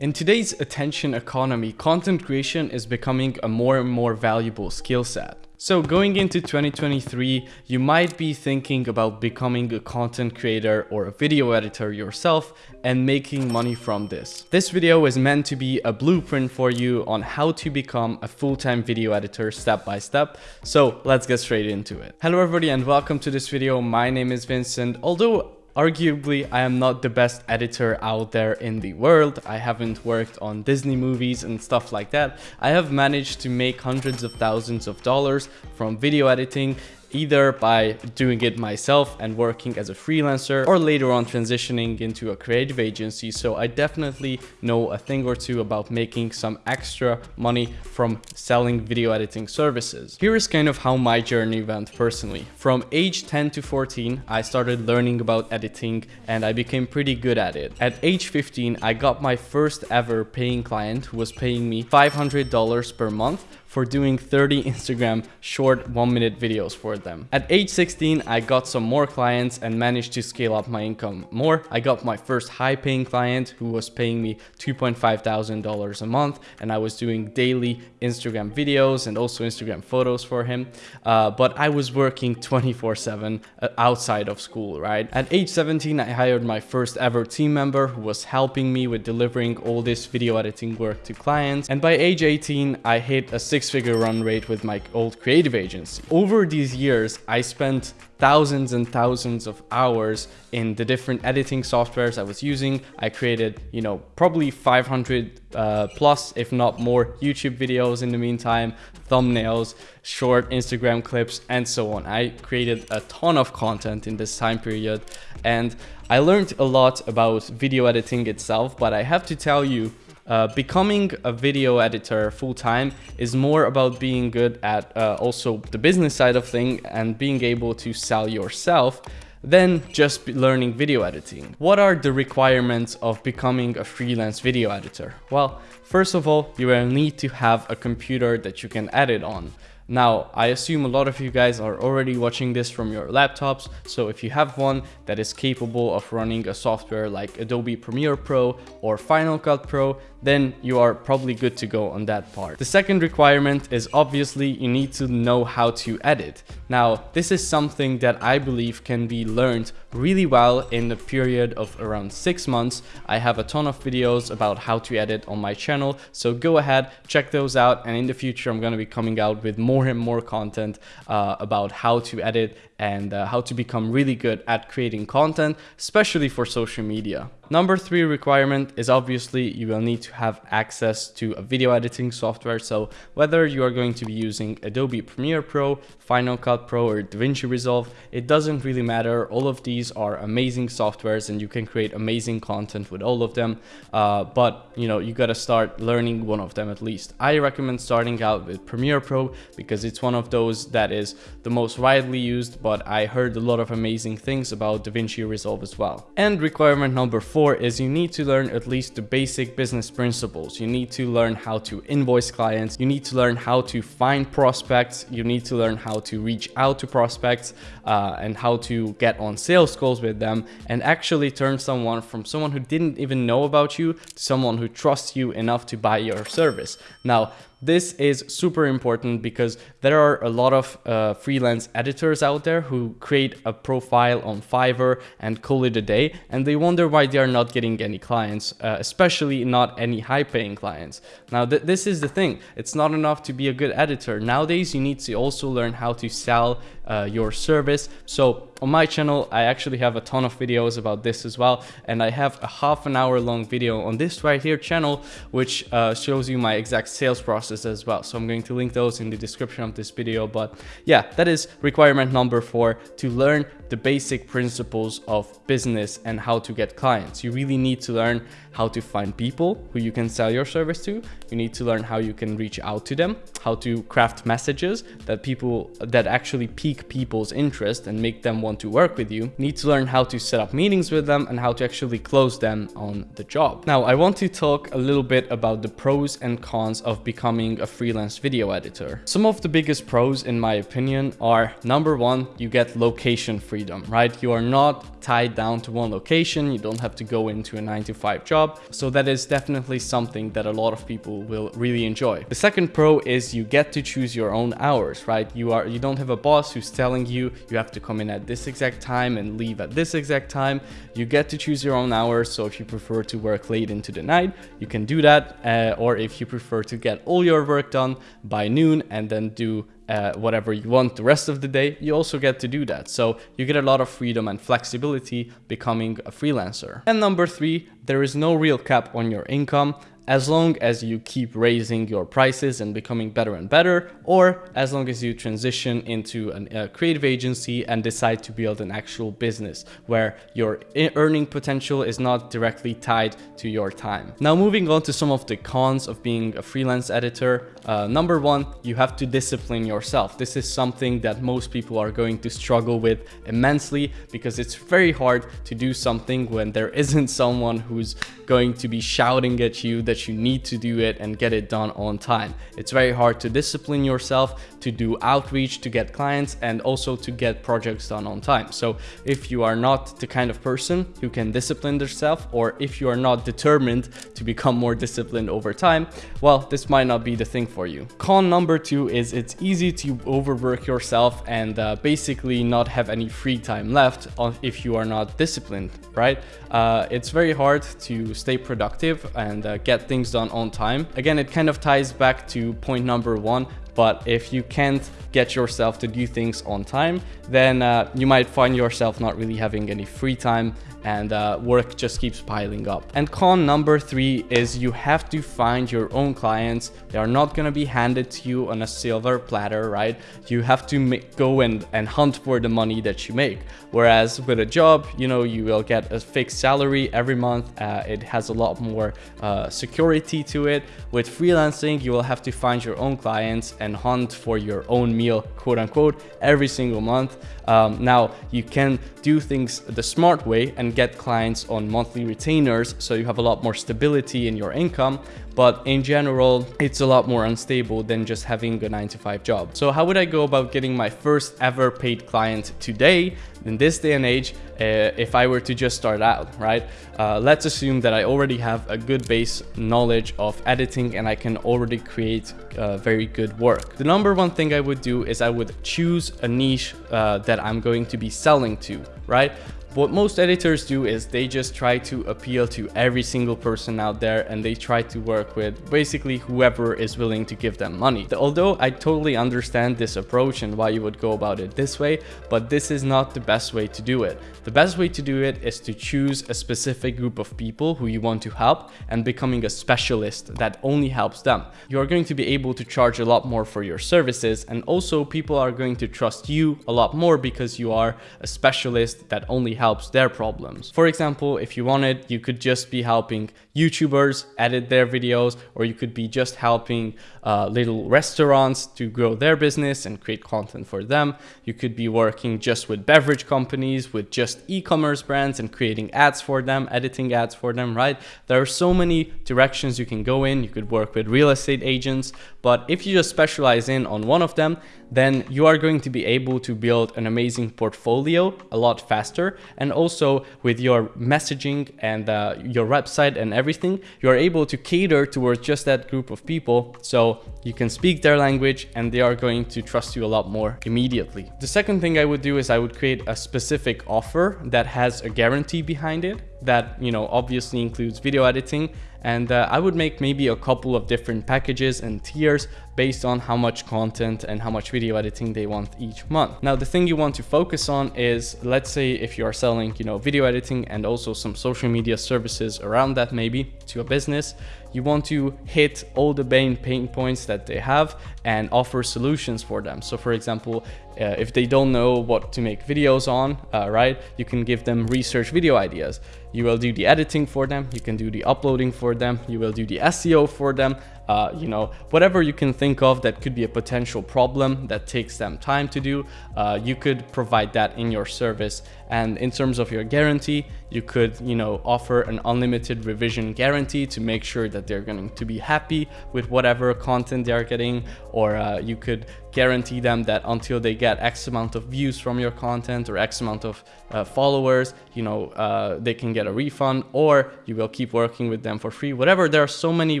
In today's attention economy, content creation is becoming a more and more valuable skill set. So going into 2023, you might be thinking about becoming a content creator or a video editor yourself and making money from this. This video is meant to be a blueprint for you on how to become a full-time video editor step by step. So let's get straight into it. Hello everybody and welcome to this video. My name is Vincent. Although Arguably, I am not the best editor out there in the world. I haven't worked on Disney movies and stuff like that. I have managed to make hundreds of thousands of dollars from video editing either by doing it myself and working as a freelancer or later on transitioning into a creative agency. So I definitely know a thing or two about making some extra money from selling video editing services. Here is kind of how my journey went personally. From age 10 to 14, I started learning about editing and I became pretty good at it. At age 15, I got my first ever paying client who was paying me $500 per month for doing 30 Instagram short one minute videos for them. At age 16, I got some more clients and managed to scale up my income more. I got my first high paying client who was paying me $2.5 thousand a month and I was doing daily Instagram videos and also Instagram photos for him. Uh, but I was working 24 7 uh, outside of school, right? At age 17, I hired my first ever team member who was helping me with delivering all this video editing work to clients. And by age 18, I hit a six six-figure run rate with my old creative agency. Over these years, I spent thousands and thousands of hours in the different editing softwares I was using. I created, you know, probably 500 uh, plus, if not more, YouTube videos in the meantime, thumbnails, short Instagram clips, and so on. I created a ton of content in this time period, and I learned a lot about video editing itself, but I have to tell you, uh, becoming a video editor full-time is more about being good at uh, also the business side of thing and being able to sell yourself than just learning video editing. What are the requirements of becoming a freelance video editor? Well, first of all, you will need to have a computer that you can edit on. Now, I assume a lot of you guys are already watching this from your laptops, so if you have one that is capable of running a software like Adobe Premiere Pro or Final Cut Pro, then you are probably good to go on that part. The second requirement is obviously you need to know how to edit. Now, this is something that I believe can be learned really well in the period of around six months. I have a ton of videos about how to edit on my channel, so go ahead, check those out, and in the future I'm going to be coming out with more and more content uh, about how to edit and uh, how to become really good at creating content, especially for social media. Number three requirement is obviously you will need to have access to a video editing software. So whether you are going to be using Adobe Premiere Pro, Final Cut Pro or DaVinci Resolve, it doesn't really matter. All of these are amazing softwares and you can create amazing content with all of them. Uh, but you know, you got to start learning one of them at least. I recommend starting out with Premiere Pro because it's one of those that is the most widely used, but I heard a lot of amazing things about DaVinci Resolve as well. And requirement number four is you need to learn at least the basic business principles. You need to learn how to invoice clients. You need to learn how to find prospects. You need to learn how to reach out to prospects uh, and how to get on sales calls with them and actually turn someone from someone who didn't even know about you to someone who trusts you enough to buy your service. Now, this is super important because there are a lot of uh, freelance editors out there who create a profile on Fiverr and call it a day and they wonder why they are not getting any clients, uh, especially not any high paying clients. Now th this is the thing, it's not enough to be a good editor. Nowadays you need to also learn how to sell uh, your service. So on my channel, I actually have a ton of videos about this as well. And I have a half an hour long video on this right here channel, which uh, shows you my exact sales process as well. So I'm going to link those in the description this video. But yeah, that is requirement number four to learn the basic principles of business and how to get clients. You really need to learn how to find people who you can sell your service to. You need to learn how you can reach out to them, how to craft messages that people that actually pique people's interest and make them want to work with you. you need to learn how to set up meetings with them and how to actually close them on the job. Now, I want to talk a little bit about the pros and cons of becoming a freelance video editor. Some of the biggest pros in my opinion are number one, you get location freedom, right? You are not tied down to one location. You don't have to go into a nine to five job. So that is definitely something that a lot of people will really enjoy. The second pro is you get to choose your own hours, right? You are, you don't have a boss who's telling you, you have to come in at this exact time and leave at this exact time. You get to choose your own hours. So if you prefer to work late into the night, you can do that. Uh, or if you prefer to get all your work done by noon and then do uh, whatever you want the rest of the day, you also get to do that. So you get a lot of freedom and flexibility becoming a freelancer. And number three, there is no real cap on your income as long as you keep raising your prices and becoming better and better, or as long as you transition into a creative agency and decide to build an actual business where your earning potential is not directly tied to your time. Now moving on to some of the cons of being a freelance editor. Uh, number one, you have to discipline yourself. This is something that most people are going to struggle with immensely because it's very hard to do something when there isn't someone who's going to be shouting at you that you need to do it and get it done on time. It's very hard to discipline yourself to do outreach to get clients and also to get projects done on time. So if you are not the kind of person who can discipline themselves or if you are not determined to become more disciplined over time, well, this might not be the thing for you. Con number two is it's easy to overwork yourself and uh, basically not have any free time left if you are not disciplined, right? Uh, it's very hard to stay productive and uh, get things done on time. Again, it kind of ties back to point number one, but if you can't get yourself to do things on time, then uh, you might find yourself not really having any free time and uh, work just keeps piling up. And con number three is you have to find your own clients. They are not going to be handed to you on a silver platter, right? You have to make, go and, and hunt for the money that you make. Whereas with a job, you know, you will get a fixed salary every month. Uh, it has a lot more uh, security to it. With freelancing, you will have to find your own clients and hunt for your own meal, quote unquote, every single month. Um, now, you can do things the smart way and get clients on monthly retainers, so you have a lot more stability in your income but in general, it's a lot more unstable than just having a 9 to 5 job. So how would I go about getting my first ever paid client today in this day and age uh, if I were to just start out, right? Uh, let's assume that I already have a good base knowledge of editing and I can already create uh, very good work. The number one thing I would do is I would choose a niche uh, that I'm going to be selling to, right? What most editors do is they just try to appeal to every single person out there and they try to work with basically whoever is willing to give them money. Although I totally understand this approach and why you would go about it this way, but this is not the best way to do it. The best way to do it is to choose a specific group of people who you want to help and becoming a specialist that only helps them. You are going to be able to charge a lot more for your services and also people are going to trust you a lot more because you are a specialist that only helps their problems. For example, if you wanted, you could just be helping YouTubers edit their videos, or you could be just helping uh, little restaurants to grow their business and create content for them. You could be working just with beverage companies, with just e-commerce brands and creating ads for them, editing ads for them, right? There are so many directions you can go in. You could work with real estate agents, but if you just specialize in on one of them, then you are going to be able to build an amazing portfolio a lot faster. And also with your messaging and uh, your website and everything, you are able to cater towards just that group of people. So you can speak their language and they are going to trust you a lot more immediately. The second thing I would do is I would create a specific offer that has a guarantee behind it that, you know, obviously includes video editing and uh, I would make maybe a couple of different packages and tiers based on how much content and how much video editing they want each month. Now, the thing you want to focus on is, let's say if you are selling, you know, video editing and also some social media services around that maybe to a business, you want to hit all the main pain points that they have and offer solutions for them. So for example, uh, if they don't know what to make videos on, uh, right, you can give them research video ideas. You will do the editing for them, you can do the uploading for them, you will do the SEO for them, uh, you know, whatever you can think of that could be a potential problem that takes them time to do, uh, you could provide that in your service. And in terms of your guarantee, you could, you know, offer an unlimited revision guarantee to make sure that they're going to be happy with whatever content they're getting, or uh, you could guarantee them that until they get X amount of views from your content or X amount of uh, followers, you know, uh, they can get a refund or you will keep working with them for free. Whatever, there are so many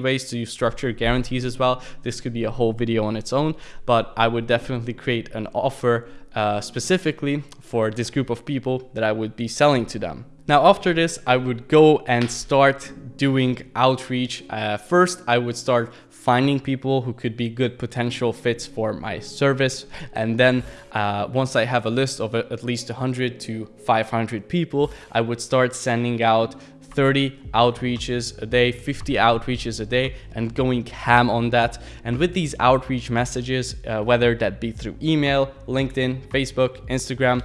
ways to structure guarantees as well. This could be a whole video on its own, but I would definitely create an offer uh, specifically for this group of people that I would be selling to them. Now after this, I would go and start doing outreach. Uh, first, I would start finding people who could be good potential fits for my service. And then uh, once I have a list of at least 100 to 500 people, I would start sending out 30 outreaches a day, 50 outreaches a day, and going ham on that. And with these outreach messages, uh, whether that be through email, LinkedIn, Facebook, Instagram,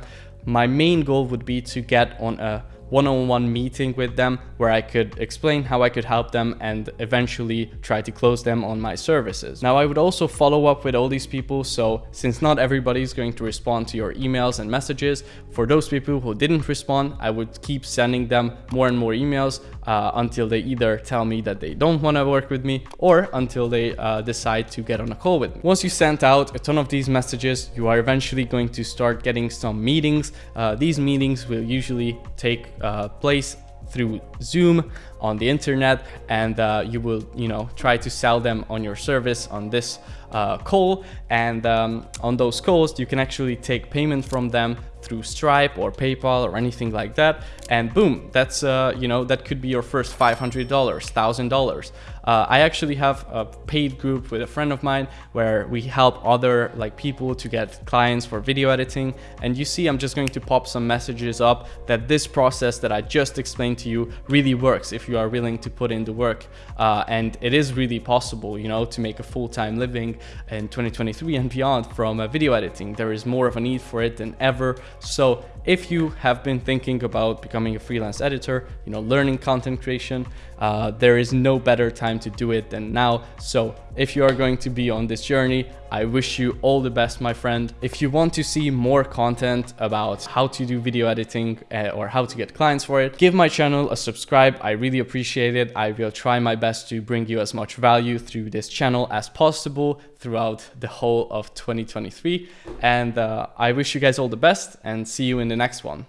my main goal would be to get on a one-on-one -on -one meeting with them where I could explain how I could help them and eventually try to close them on my services. Now I would also follow up with all these people so since not everybody is going to respond to your emails and messages, for those people who didn't respond, I would keep sending them more and more emails uh, until they either tell me that they don't want to work with me or until they uh, decide to get on a call with me. Once you sent out a ton of these messages, you are eventually going to start getting some meetings. Uh, these meetings will usually take uh, place through Zoom on the internet and uh, you will you know try to sell them on your service on this uh, call. And um, on those calls you can actually take payment from them through Stripe or PayPal or anything like that. And boom that's uh, you know that could be your first $500 $1000 uh, I actually have a paid group with a friend of mine where we help other like people to get clients for video editing. And you see I'm just going to pop some messages up that this process that I just explained to you really works you are willing to put in the work uh, and it is really possible you know to make a full-time living in 2023 and beyond from uh, video editing. There is more of a need for it than ever. So if you have been thinking about becoming a freelance editor, you know, learning content creation, uh, there is no better time to do it than now. So if you are going to be on this journey, I wish you all the best, my friend. If you want to see more content about how to do video editing uh, or how to get clients for it, give my channel a subscribe. I really appreciate it. I will try my best to bring you as much value through this channel as possible throughout the whole of 2023. And uh, I wish you guys all the best and see you in the next one.